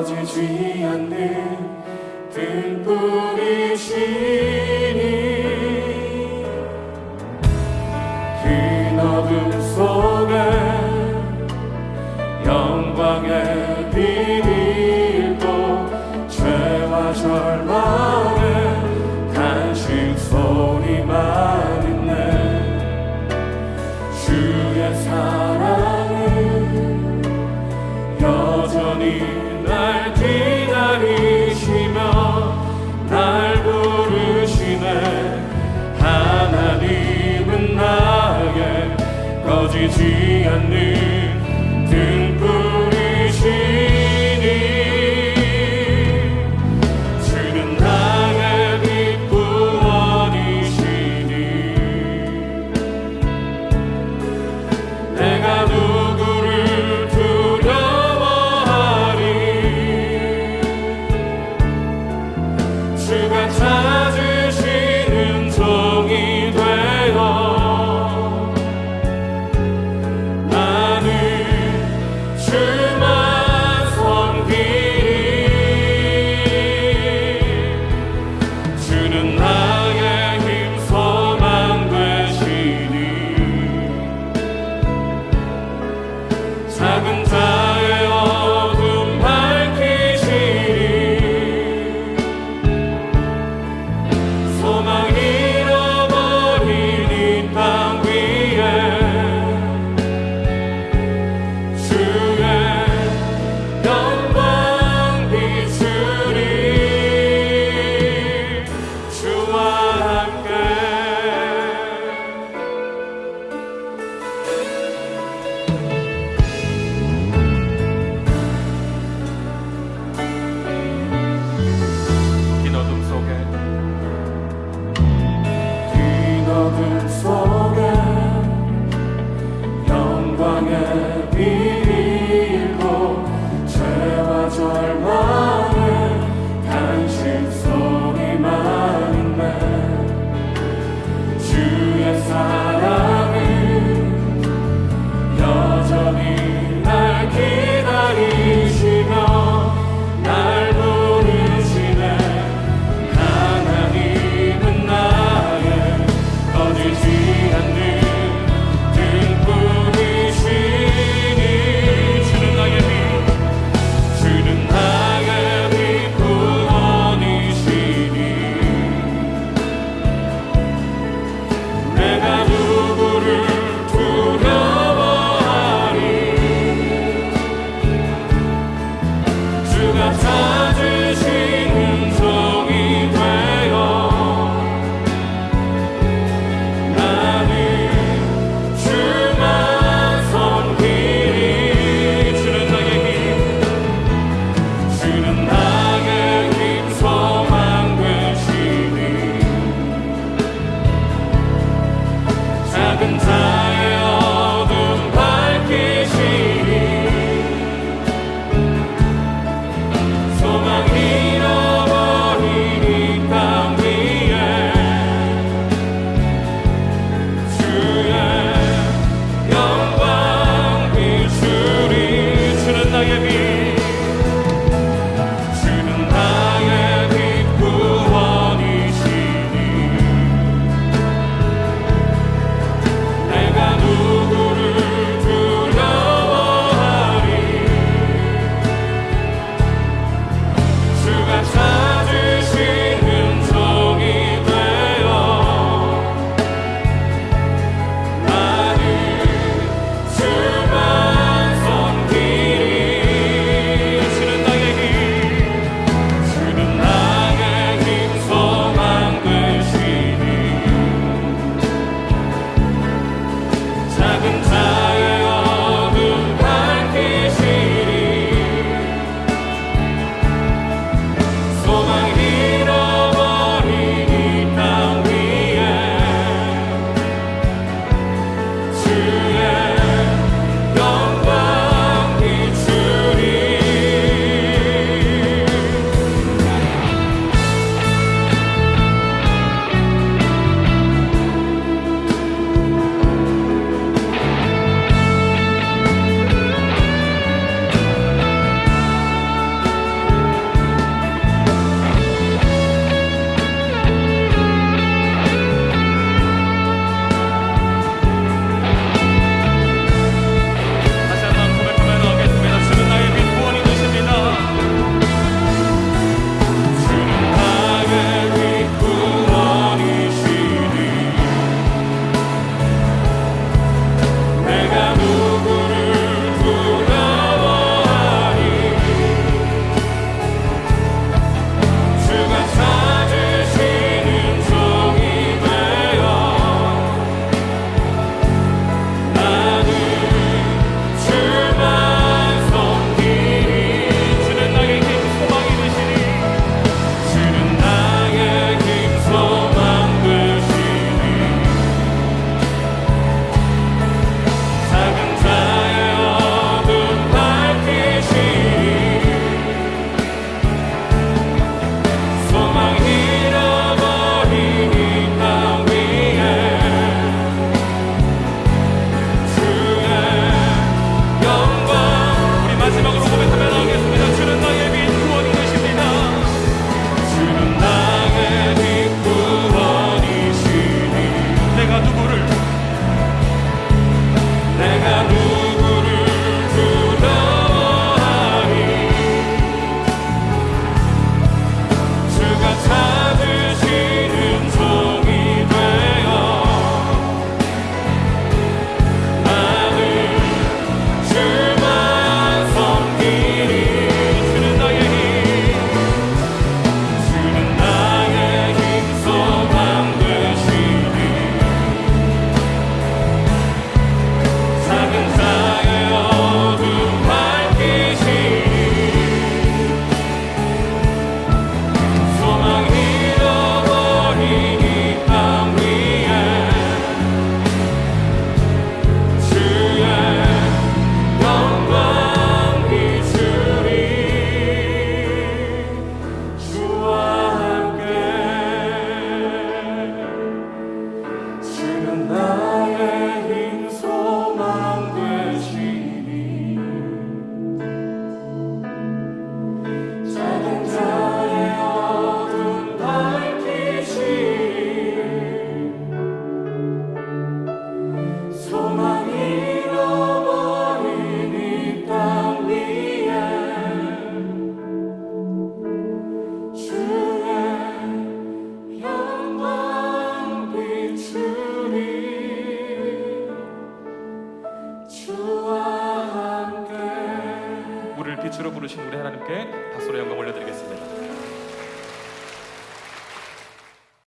꺼지지 않는 등불이시니 지지 않는 heaven's 부르신 우리 하나님께 박수로 영광 올려드리겠습니다.